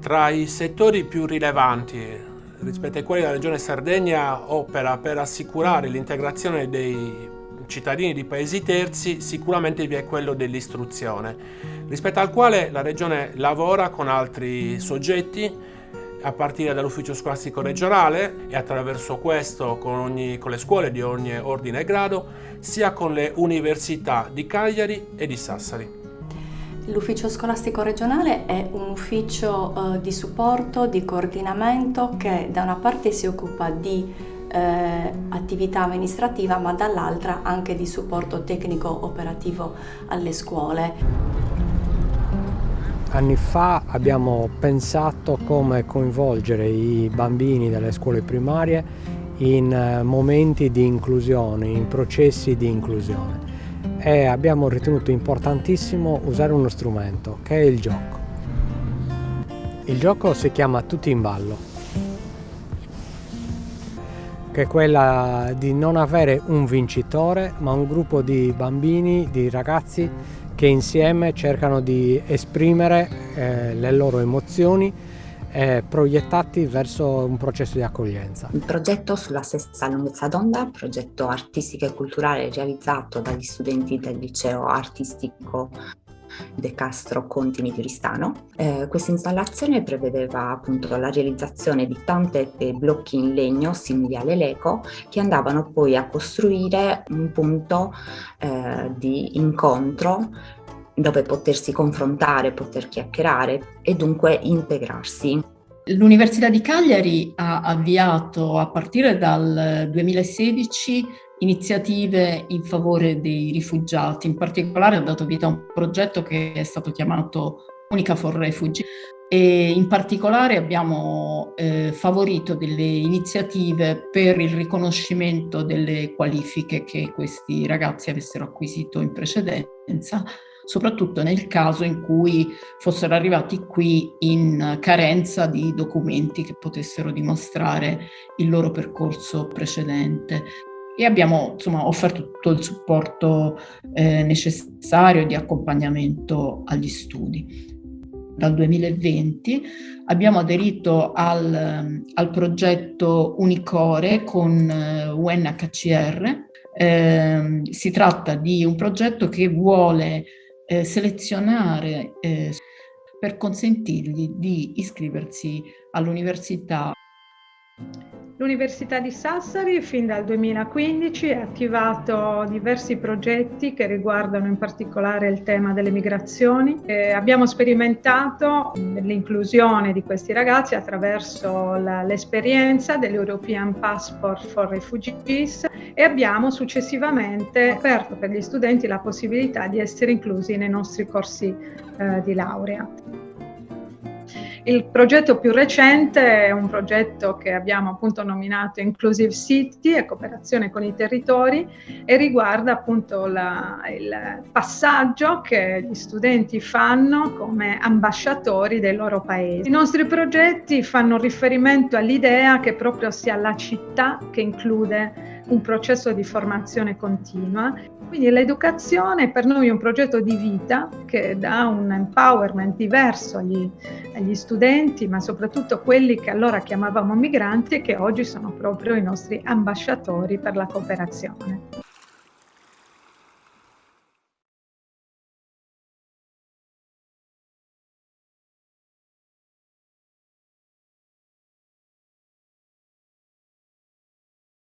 Tra i settori più rilevanti rispetto ai quali la Regione Sardegna opera per assicurare l'integrazione dei cittadini di paesi terzi, sicuramente vi è quello dell'istruzione, rispetto al quale la Regione lavora con altri soggetti a partire dall'ufficio scolastico regionale e attraverso questo con, ogni, con, le scuole di ogni ordine e grado, sia con le università di Cagliari e di Sassari. L'ufficio scolastico regionale è un ufficio eh, di supporto, di coordinamento che da una parte si occupa di eh, attività amministrativa ma dall'altra anche di supporto tecnico operativo alle scuole. Anni fa abbiamo pensato come coinvolgere i bambini delle scuole primarie in eh, momenti di inclusione, in processi di inclusione e abbiamo ritenuto importantissimo usare uno strumento che è il gioco. Il gioco si chiama Tutti in ballo, che è quella di non avere un vincitore ma un gruppo di bambini, di ragazzi che insieme cercano di esprimere eh, le loro emozioni eh, proiettati verso un processo di accoglienza. Il progetto sulla stessa lunghezza d'onda, progetto artistico e culturale realizzato dagli studenti del liceo artistico De Castro Contini Tristano. Eh, questa installazione prevedeva appunto la realizzazione di tante blocchi in legno simili alle Lego che andavano poi a costruire un punto eh, di incontro dove potersi confrontare, poter chiacchierare e dunque integrarsi. L'Università di Cagliari ha avviato a partire dal 2016 iniziative in favore dei rifugiati, in particolare ha dato vita a un progetto che è stato chiamato Unica for Refugee e in particolare abbiamo eh, favorito delle iniziative per il riconoscimento delle qualifiche che questi ragazzi avessero acquisito in precedenza soprattutto nel caso in cui fossero arrivati qui in carenza di documenti che potessero dimostrare il loro percorso precedente e abbiamo insomma, offerto tutto il supporto eh, necessario di accompagnamento agli studi. Dal 2020 abbiamo aderito al, al progetto Unicore con UNHCR. Eh, si tratta di un progetto che vuole eh, selezionare eh, per consentirgli di iscriversi all'università. L'Università di Sassari fin dal 2015 ha attivato diversi progetti che riguardano in particolare il tema delle migrazioni. Eh, abbiamo sperimentato l'inclusione di questi ragazzi attraverso l'esperienza dell'European Passport for Refugees e abbiamo successivamente aperto per gli studenti la possibilità di essere inclusi nei nostri corsi eh, di laurea. Il progetto più recente è un progetto che abbiamo appunto nominato Inclusive City e cooperazione con i territori e riguarda appunto la, il passaggio che gli studenti fanno come ambasciatori dei loro paesi. I nostri progetti fanno riferimento all'idea che proprio sia la città che include un processo di formazione continua. Quindi l'educazione per noi è un progetto di vita che dà un empowerment diverso agli, agli studenti, ma soprattutto quelli che allora chiamavamo migranti e che oggi sono proprio i nostri ambasciatori per la cooperazione.